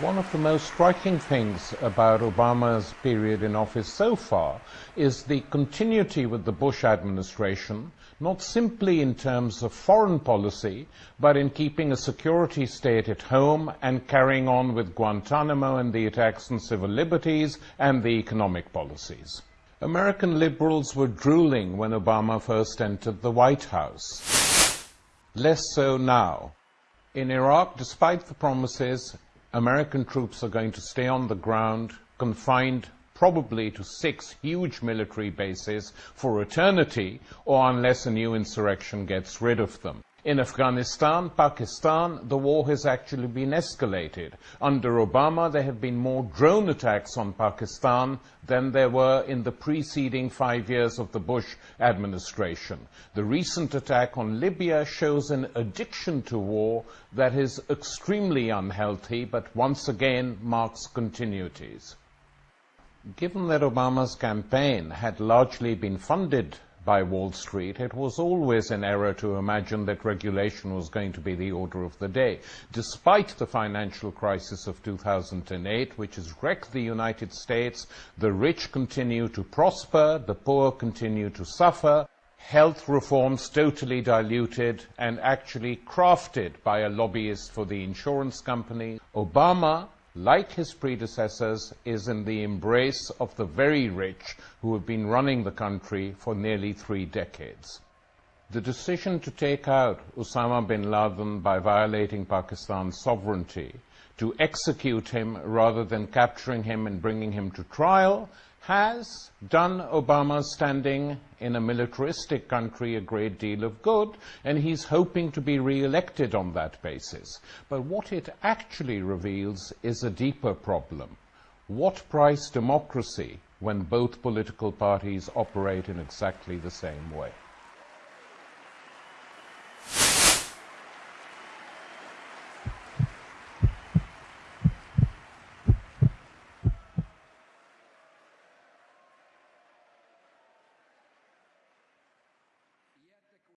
One of the most striking things about Obama's period in office so far is the continuity with the Bush administration, not simply in terms of foreign policy, but in keeping a security state at home and carrying on with Guantanamo and the attacks on civil liberties and the economic policies. American liberals were drooling when Obama first entered the White House. Less so now. In Iraq, despite the promises, American troops are going to stay on the ground, confined probably to six huge military bases for eternity, or unless a new insurrection gets rid of them. In Afghanistan, Pakistan, the war has actually been escalated. Under Obama, there have been more drone attacks on Pakistan than there were in the preceding five years of the Bush administration. The recent attack on Libya shows an addiction to war that is extremely unhealthy, but once again marks continuities. Given that Obama's campaign had largely been funded by Wall Street, it was always an error to imagine that regulation was going to be the order of the day. Despite the financial crisis of 2008, which has wrecked the United States, the rich continue to prosper, the poor continue to suffer, health reforms totally diluted and actually crafted by a lobbyist for the insurance company. Obama like his predecessors, is in the embrace of the very rich who have been running the country for nearly three decades. The decision to take out Osama bin Laden by violating Pakistan's sovereignty, to execute him rather than capturing him and bringing him to trial, has done Obama's standing in a militaristic country a great deal of good, and he's hoping to be re-elected on that basis. But what it actually reveals is a deeper problem. What price democracy when both political parties operate in exactly the same way?